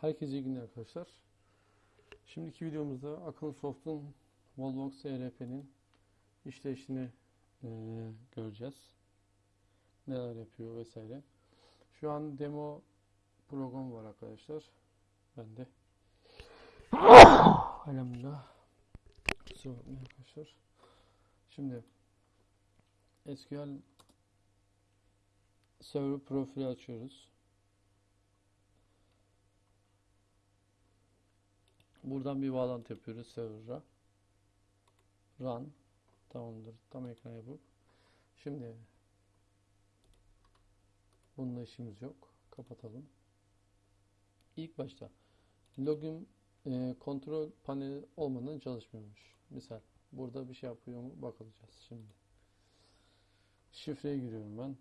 Herkese iyi günler arkadaşlar. Şimdiki videomuzda Akın Soft'un Wallbox ERP'nin işleyişini eee, göreceğiz. Neler yapıyor vesaire. Şu an demo program var arkadaşlar. Ben de Elhamdülillah. Kusura bakmayın arkadaşlar. Şimdi SQL Server profili açıyoruz. Buradan bir bağlantı yapıyoruz server'a. Run. Tamamdır. Tam ekran yapıp. Şimdi bununla işimiz yok. Kapatalım. İlk başta login e, kontrol paneli olmadan çalışmıyormuş. Misal burada bir şey yapıyor mu bakılacağız şimdi. Şifreye giriyorum ben.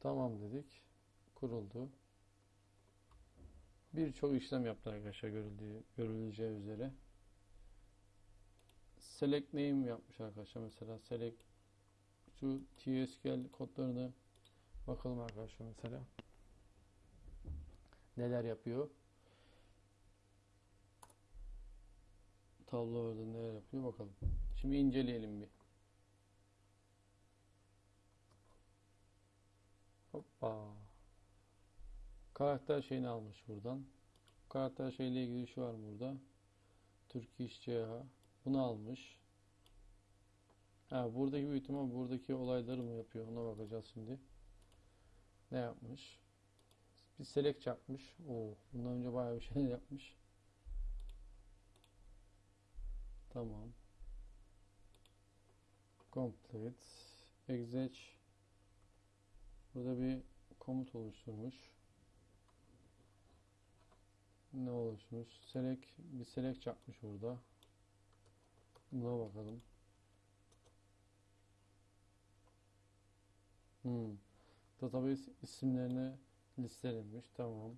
Tamam dedik. Kuruldu. Birçok işlem yaptı arkadaşlar görüldüğü, görüleceği üzere. Select name yapmış arkadaşlar. Mesela select şu TSQL kodlarını bakalım arkadaşlar mesela. Neler yapıyor? Tablo orada neler yapıyor bakalım. Şimdi inceleyelim bir. Hoppa. Karakter şeyini almış buradan. Karakter şeyle ilgili şu var burada. Turkish CH. Bunu almış. Ha, buradaki büyük buradaki olayları mı yapıyor? Ona bakacağız şimdi. Ne yapmış? Bir select yapmış. Oo, bundan önce bayağı bir şey yapmış. Tamam. Complete. Exec. Burada bir komut oluşturmuş. Ne oluşmuş? Select, bir select yapmış burada. Buna bakalım. Hmm. Database isimlerini listelemiş. Tamam.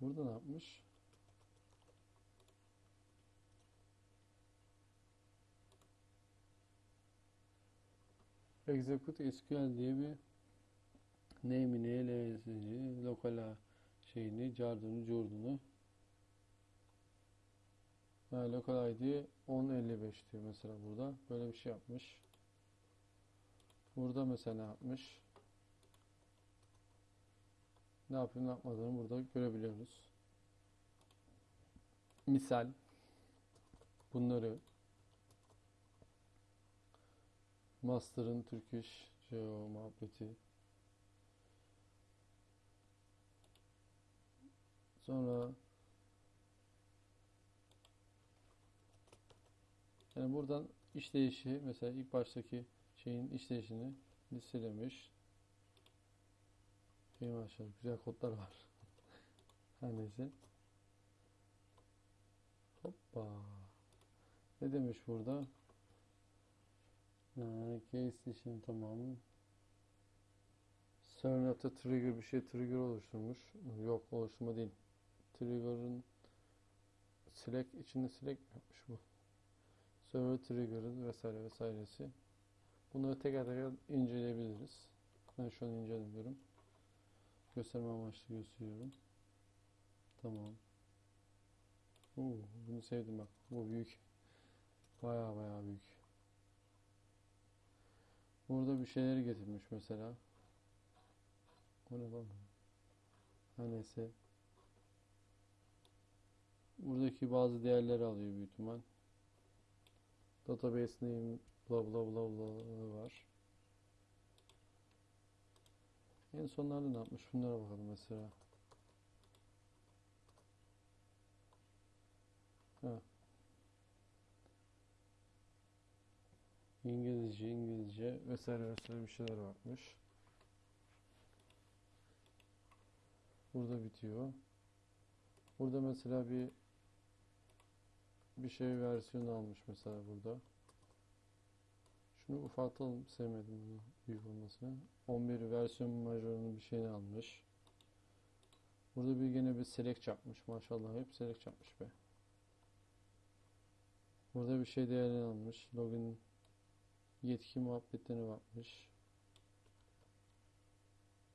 Burada ne yapmış? Execute SQL diye bir name'ini, LS'ini, lokal şeyini, cardını, curdunu ha, lokal ID 1055 diyor mesela burada. Böyle bir şey yapmış. Burada mesela yapmış? Ne yapıyor, ne yapmadığını burada görebiliyoruz. Misal bunları Master'ın Turkish Geo muhabbeti Sonra yani buradan işleyişi mesela ilk baştaki şeyin işleyişini listelemiş. İyi maşallah güzel kodlar var. Her neyse. Hoppa. Ne demiş burada? Ha, case için tamam. Server'da trigger bir şey trigger oluşturmuş. Yok oluşturma değil. Trigger'ın select içinde mi yapmış bu? Server trigger'ı vesaire vesairesi. Bunları teker teker inceleyebiliriz. Ben şu an incelemiyorum. Gösterme amaçlı gösteriyorum. Tamam. Oo, bunu sevdim bak. Bu büyük. Baya baya büyük. Burada bir şeyleri getirmiş mesela. O ne lan? Her neyse. Buradaki bazı değerleri alıyor büyük ihtimal. Database name bla bla bla bla var. En sonlarda ne yapmış? Bunlara bakalım mesela. Ha. İngilizce, İngilizce vesaire vesaire bir şeyler varmış. Burada bitiyor. Burada mesela bir bir şey versiyonu almış mesela burada. Şunu ufaltalım. Sevmedim bunu büyük olmasını. 11 versiyon majörünün bir şeyini almış. Burada bir gene bir select yapmış. Maşallah hep select yapmış be. Burada bir şey değerini almış. Login Yetki muhabbetlerine bakmış.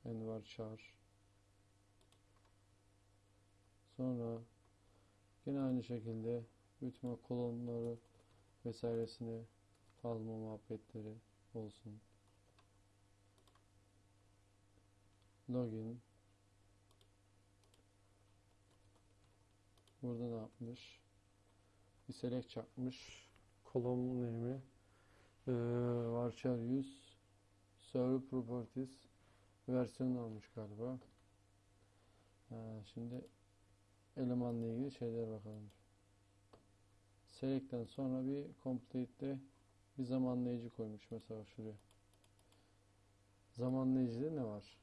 Envar Çağır. Sonra yine aynı şekilde büyütme kolonları vesairesini alma muhabbetleri olsun. Login. Burada ne yapmış? Bir select çakmış. Kolon name'i ee, varchar 100 server properties versiyon almış galiba. Ha, şimdi elemanla ilgili şeyler bakalım. Select'ten sonra bir complete'de bir zamanlayıcı koymuş mesela şuraya. Zamanlayıcıda ne var?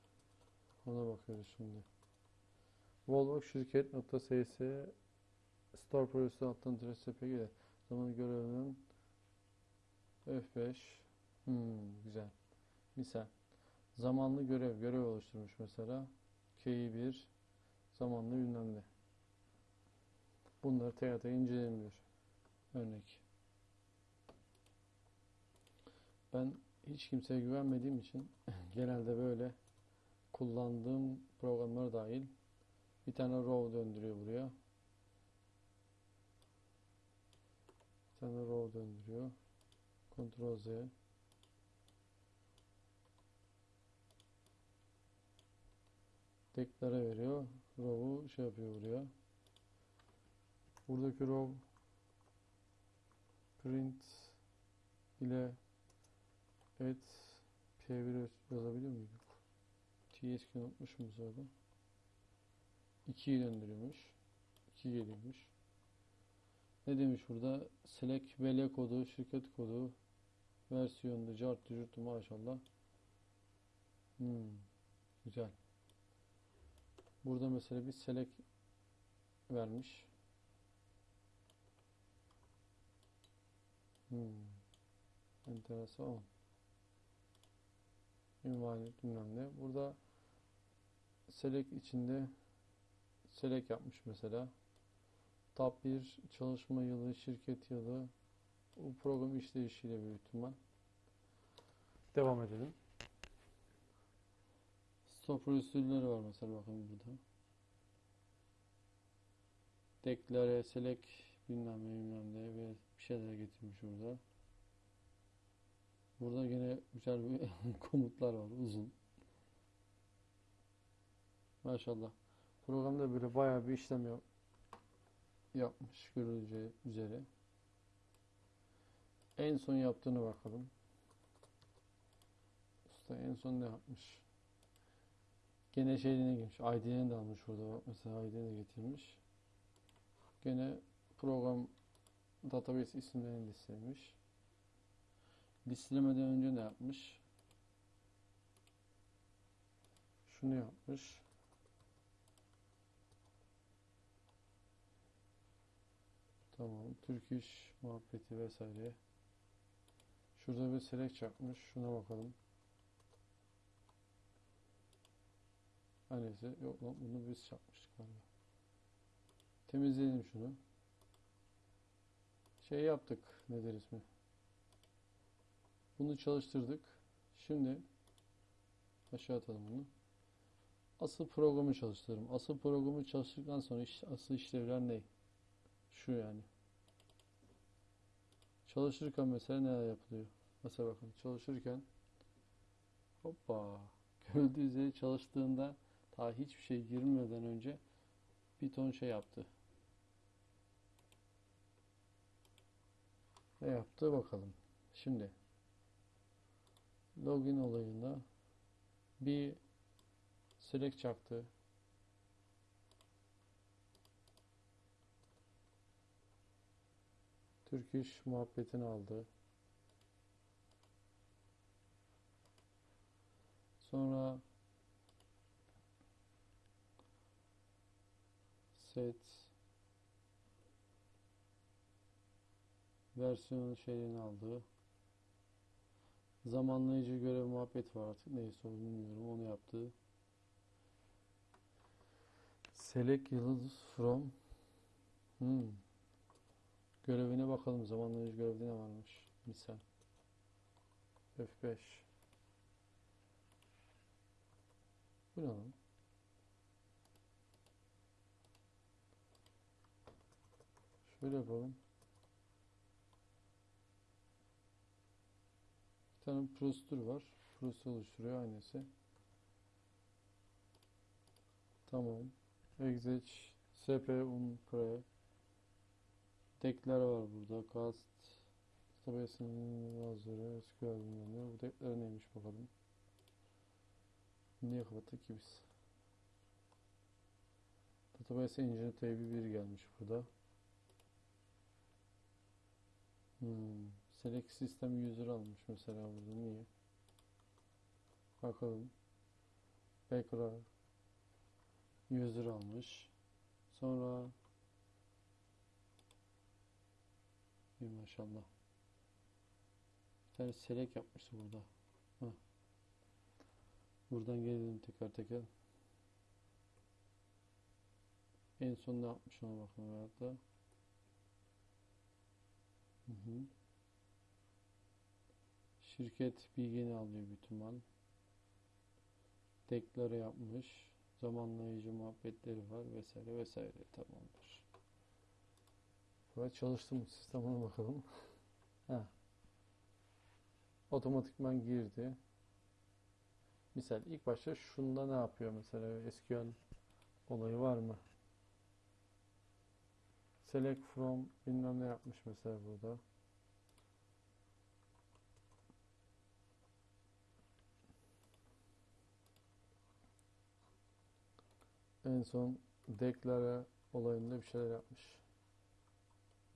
Ona bakıyoruz şimdi. Volvo şirket nokta ss store projesi alttan tire zaman görevinin F5 hmm, güzel. Misal zamanlı görev görev oluşturmuş mesela. K1 zamanlı bilmem ne. Bunları tek tek incelemiyor. Örnek. Ben hiç kimseye güvenmediğim için genelde böyle kullandığım programlar dahil bir tane row döndürüyor buraya. Bir tane row döndürüyor. Ctrl Z. Deklare veriyor. Row'u şey yapıyor buraya. Buradaki row print ile et p1 yazabiliyor muyduk? TSK unutmuşum orada. 2'yi döndürüyormuş. 2 geliyormuş. Ne demiş burada? Select BL kodu, şirket kodu, versiyonda cartı curtu maşallah. Hmm, güzel. Burada mesela bir select vermiş. Hmm. Enteresan. Ünvaniyet bilmem ne. Burada select içinde select yapmış mesela. Tab 1 çalışma yılı, şirket yılı. Bu program işleyişiyle büyük ihtimal. Devam edelim. Stop usulleri var mesela bakın burada. Deklare, select bilmem ne bilmem ne bir şeyler getirmiş burada. Burada yine güzel bir komutlar var uzun. Maşallah. Programda böyle bayağı bir işlem yap yapmış görüleceği üzere. En son yaptığını bakalım. Usta en son ne yapmış? Gene şeyine girmiş. ID'ni de almış. Bak mesela ID'ni de getirmiş. Gene program database isimlerini listelemiş. Listelemeden önce ne yapmış? Şunu yapmış. Tamam. Türk iş muhabbeti vesaire. Şurada bir select çakmış. Şuna bakalım. Her neyse. Yok lan bunu biz çakmıştık galiba. Temizleyelim şunu. Şey yaptık. Nedir ismi? Bunu çalıştırdık. Şimdi aşağı atalım bunu. Asıl programı çalıştırırım. Asıl programı çalıştıktan sonra iş, asıl işlevler ne? Şu yani. Çalışırken mesela neler yapılıyor? Mesela bakın çalışırken hoppa görüldüğü üzere çalıştığında daha hiçbir şey girmeden önce bir ton şey yaptı. Ne yaptı bakalım. Şimdi login olayında bir select çaktı. Türk muhabbetini aldı. Sonra set versiyon şeyini aldı. Zamanlayıcı görev muhabbet var artık neyse onu bilmiyorum onu yaptı. Select yıldız from hmm. Görevine bakalım. Zamanlayıcı görevde ne varmış? Misal. F5. Bu? Şöyle yapalım. Bir tane prosedür var. Prosedür oluşturuyor aynısı. Tamam. Exec sp un pre Dekler var burada. Cast Database'in bazıları SQL bilmem Bu dekler neymiş bakalım. Niye kapattık ki biz? Database Engine TB1 gelmiş burada. Hmm. Select System User almış mesela burada. Niye? Bakalım. Background User almış. Sonra İyi maşallah. Bir tane select yapmıştı burada. Heh. Buradan gelelim tekrar tekrar. En son ne yapmış ona bakalım hayatta. Hı hı. Şirket bilgini alıyor bütün mal. Deklare yapmış. Zamanlayıcı muhabbetleri var vesaire vesaire tamamdır. Böyle çalıştı mı sistemine bakalım. ha. Otomatikman girdi. Misal ilk başta şunda ne yapıyor mesela SQL olayı var mı? Select from bilmem ne yapmış mesela burada. En son declare olayında bir şeyler yapmış.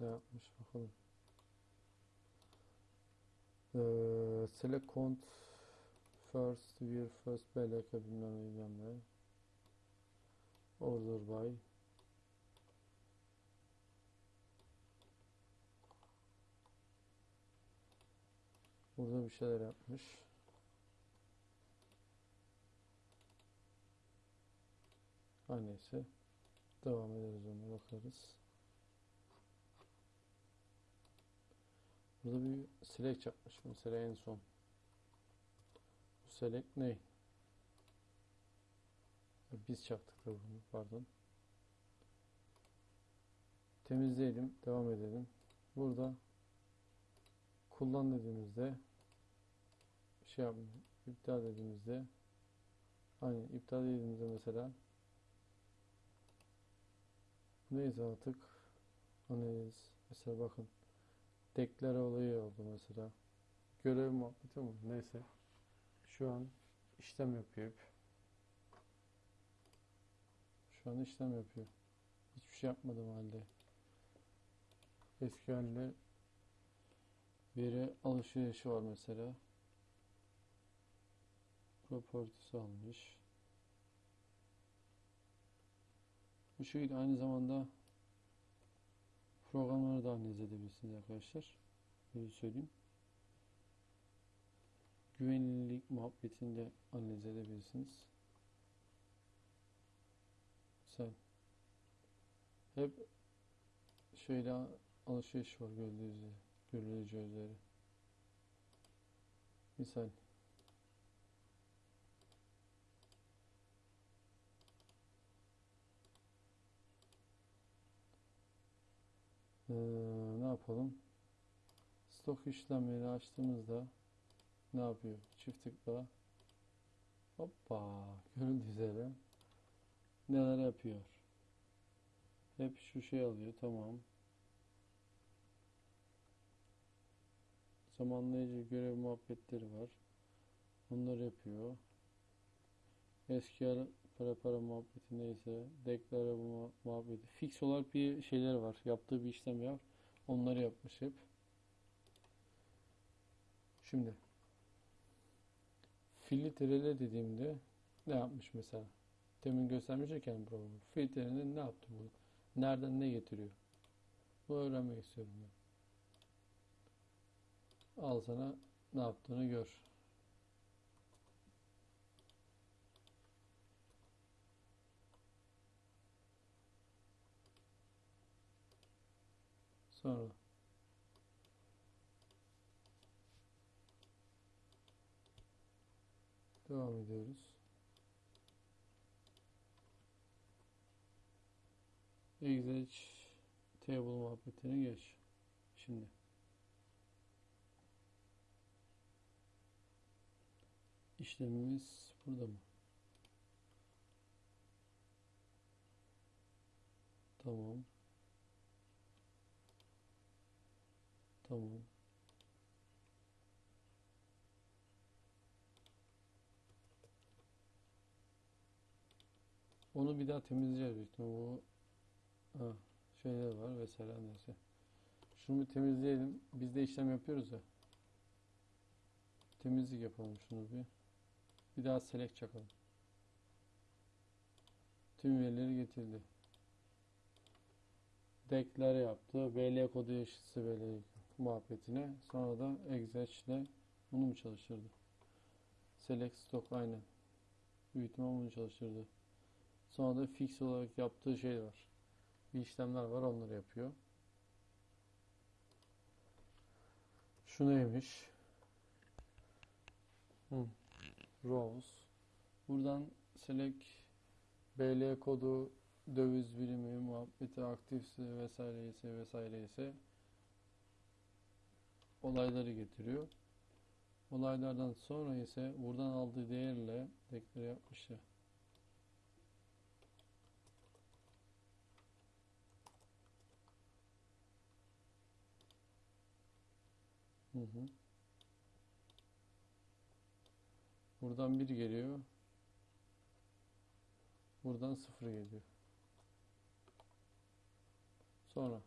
Ne yapmış bakalım. Ee, select count first year first belirke bilmem ne bilmem ne. Order by Burada bir şeyler yapmış. Her neyse. Devam ederiz ona bakarız. Burada bir select yapmış. Mesela en son. Bu select ne? Biz yaptık da bunu. Pardon. Temizleyelim. Devam edelim. Burada kullan dediğimizde şey yapmıyor. iptal dediğimizde aynen iptal dediğimizde mesela neyse artık analiz mesela bakın deklare olayı oldu mesela. Görev muhabbeti mi? Neyse. Şu an işlem yapıyor şu an işlem yapıyor. Hiçbir şey yapmadım halde. SQL'le veri alışverişi var mesela. Properties almış. Bu şekilde aynı zamanda programları da analiz edebilirsiniz arkadaşlar. Böyle söyleyeyim. Güvenilirlik muhabbetini de analiz edebilirsiniz. Sen hep şöyle alışveriş var gördüğünüz üzere, görüleceği üzere. Misal Ee, ne yapalım? Stok işlemleri açtığımızda ne yapıyor? Çift tıkla hoppa görüldüğü üzere neler yapıyor? Hep şu şey alıyor. Tamam. Zamanlayıcı görev muhabbetleri var. Onları yapıyor. SQL para para muhabbeti neyse deklare muhabbeti. Fix olarak bir şeyler var. Yaptığı bir işlem var onları yapmış hep. Şimdi. Filtrele dediğimde ne yapmış mesela? Temin göstermişken programı. Filtrenin ne yaptı bu? Nereden ne getiriyor? Bu öğrenmek istiyorum ben. Al sana ne yaptığını gör Sonra Devam ediyoruz. Exec table muhabbetini geç. Şimdi. İşlemimiz burada mı? Tamam. Tamam. Onu bir daha temizleyeceğiz büyük ihtimalle. Bu ha, şeyler var vesaire neyse. Şunu bir temizleyelim. Biz de işlem yapıyoruz ya. Temizlik yapalım şunu bir. Bir daha select çakalım. Tüm verileri getirdi. Deklare yaptı. VL kodu eşitse VL muhabbetine. Sonra da exec ile bunu mu çalıştırdı? Select stock aynen. Büyük ihtimal bunu çalıştırdı. Sonra da fix olarak yaptığı şey var. Bir işlemler var onları yapıyor. Şu neymiş? Hı. Rows. Buradan select BL kodu döviz birimi muhabbeti aktifse vesaire ise vesaire ise olayları getiriyor. Olaylardan sonra ise buradan aldığı değerle deklare yapmış ya. Hı hı. Buradan 1 geliyor. Buradan 0 geliyor. Sonra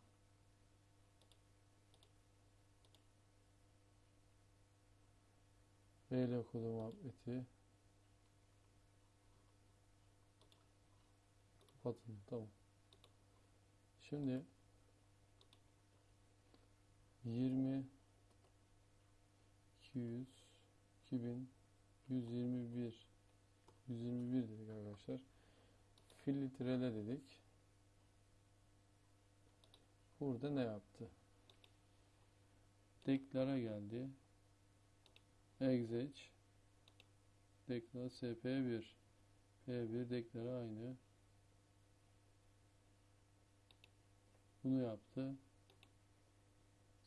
VL kodu muhabbeti kapatın. Tamam. Şimdi 20 200 2000 121 121 dedik arkadaşlar. Filtrele dedik. Burada ne yaptı? Deklara geldi. Exec deklar sp1 p1 deklara aynı. Bunu yaptı.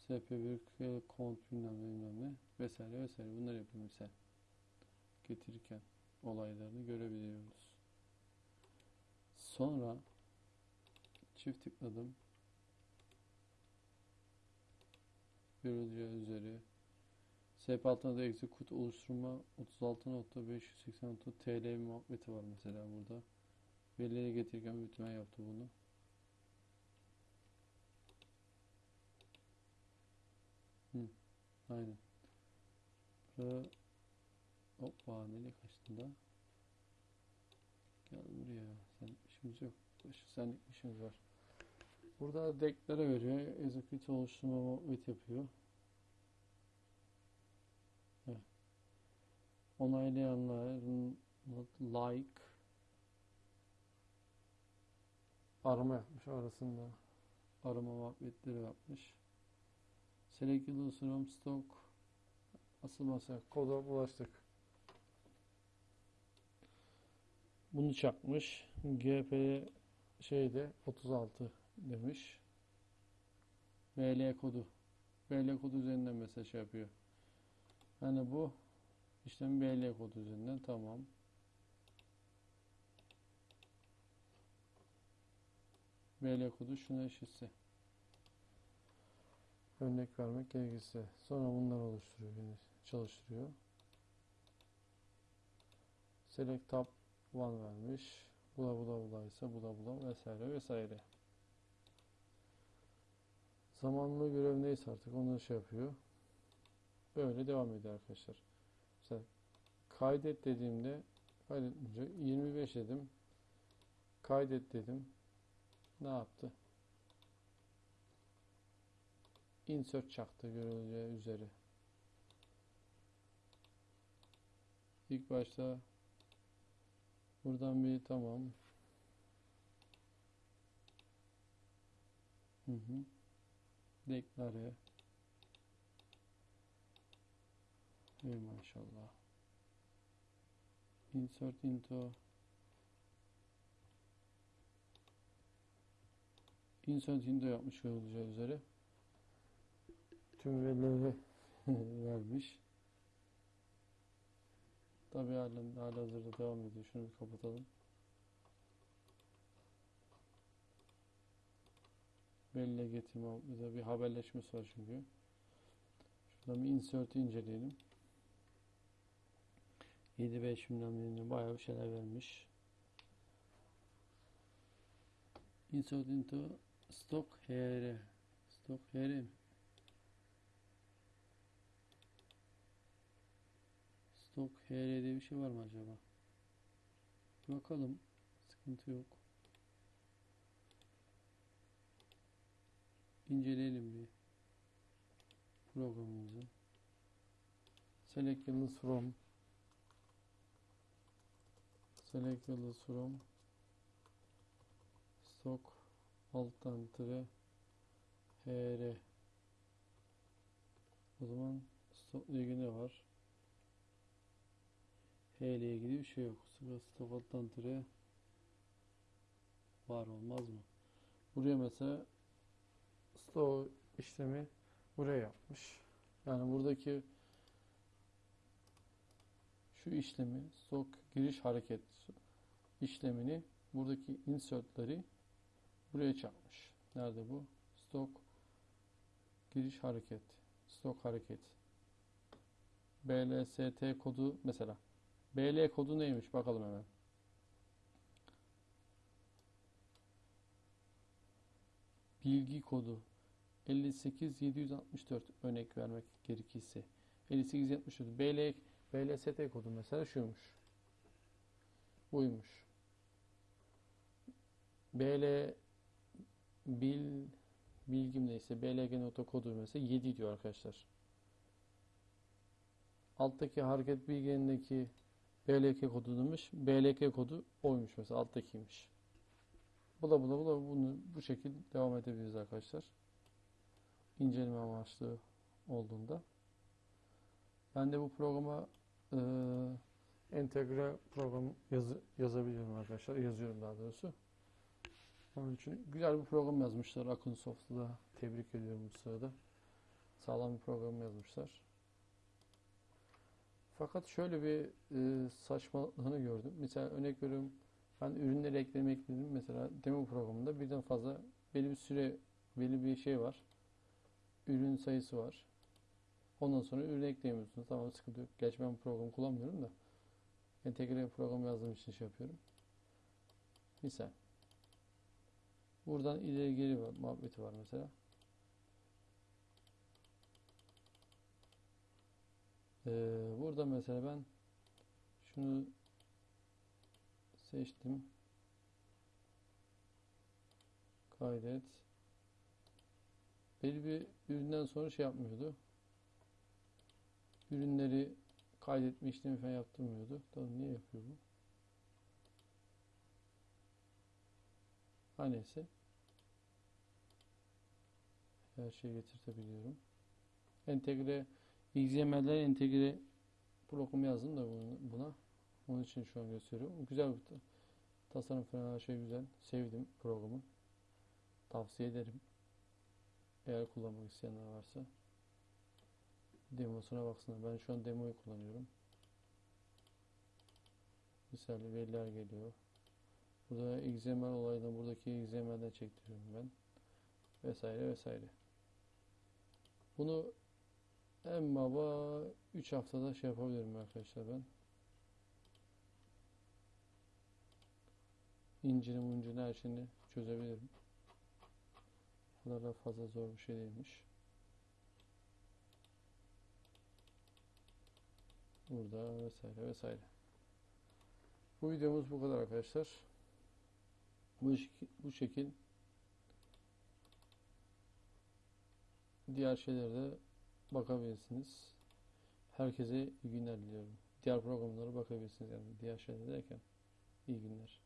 sp1 kont bilmem ne bilmem ne vesaire vesaire bunları yapıyor misal getirirken olaylarını görebiliyoruz. Sonra çift tıkladım. Görüleceği üzere SP altında da execute oluşturma 36.586 TL muhabbeti var mesela burada. Verileri getirirken büyütme yaptı bunu. Hı, aynen. Burada Hoppa nereye kaçtın da? Gel buraya. Sen işimiz yok. Senlik işimiz var. Burada deklare veriyor. Execute oluşturma muhabbet yapıyor. Onaylayanların like arama yapmış arasında. Arama muhabbetleri yapmış. Select from stock asıl masa koda ulaştık. Bunu çakmış. GP şeyde 36 demiş. VL kodu. VL kodu üzerinden mesaj yapıyor. Yani bu işlem VL kodu üzerinden tamam. VL kodu şuna eşitse. Örnek vermek gerekirse. Sonra bunları oluşturuyor. Çalıştırıyor. Select tab 1 vermiş. Bula bula bula ise bula bula vesaire vesaire. Zamanlı görev neyse artık onu şey yapıyor. Böyle devam ediyor arkadaşlar. Mesela kaydet dediğimde kaydedince 25 dedim. Kaydet dedim. Ne yaptı? Insert çaktı görüleceği üzere. İlk başta buradan bir tamam. Hı hı. Deklare. Ey maşallah. insert into insert into yapmış görüleceği üzere tüm verileri vermiş. Tabii halen hala hazırda devam ediyor. Şunu bir kapatalım. Belli getirme bir haberleşmesi var çünkü. Şuradan bir insert'i inceleyelim. 7-5 bilmem bayağı bir şeyler vermiş. Insert into stock hr. Stock mi? Stock hr diye bir şey var mı acaba? Bakalım. Sıkıntı yok. İnceleyelim bir programımızı. Select from Select yıldız from Stock alttan tire hr O zaman stock ile ilgili ne var? H ile ilgili bir şey yok. Sıra stock alttan tire var olmaz mı? Buraya mesela stock işlemi buraya yapmış. Yani buradaki şu işlemi stock giriş hareket işlemini buradaki insertleri buraya çakmış. Nerede bu? Stock giriş hareket. Stock hareket. BLST kodu mesela. BL kodu neymiş? Bakalım hemen. Bilgi kodu 58764 örnek vermek gerekirse 5874 BL BLST kodu mesela şuymuş. Buymuş. BL bil bilgim neyse BLG nota kodu mesela 7 diyor arkadaşlar. Alttaki hareket bilgilerindeki BLK kodu demiş. BLK kodu oymuş mesela alttakiymiş. Bu da bu da bu da bunu bu şekilde devam edebiliriz arkadaşlar. İnceleme amaçlı olduğunda. Ben de bu programa e, entegre program yazı, yazabiliyorum arkadaşlar. Yazıyorum daha doğrusu. Onun için güzel bir program yazmışlar. Akın tebrik ediyorum bu sırada. Sağlam bir program yazmışlar. Fakat şöyle bir e, saçmalığını gördüm. Mesela örnek veriyorum ben ürünleri eklemek istedim. Mesela demo programında birden fazla belli bir süre belli bir şey var. Ürün sayısı var. Ondan sonra ürün ekleyemiyorsunuz. Tamam sıkıntı yok. Gerçi ben bu programı kullanmıyorum da entegre program yazdığım için şey yapıyorum. Misal. Buradan ileri geri var, muhabbeti var mesela. Ee, burada mesela ben şunu seçtim. Kaydet. Belli bir üründen sonra şey yapmıyordu. Ürünleri kaydetme işlemi falan yaptırmıyordu. Tamam niye yapıyor bu? Her neyse. Her şeyi getirtebiliyorum. Entegre XML'den entegre program yazdım da buna. Onun için şu an gösteriyorum. Güzel bir tasarım falan her şey güzel. Sevdim programı. Tavsiye ederim. Eğer kullanmak isteyenler varsa demosuna baksınlar. Ben şu an demoyu kullanıyorum. Misal veriler geliyor. Burada XML olaydan buradaki XML'den çektiriyorum ben. Vesaire vesaire. Bunu en baba 3 haftada şey yapabilirim arkadaşlar ben. İncini muncini her şeyini çözebilirim. Bu kadar da fazla zor bir şey değilmiş. Burada vesaire vesaire. Bu videomuz bu kadar arkadaşlar. Bu, bu şekil diğer şeylere bakabilirsiniz. Herkese iyi günler diliyorum. Diğer programlara bakabilirsiniz yani diğer şeyler derken iyi günler.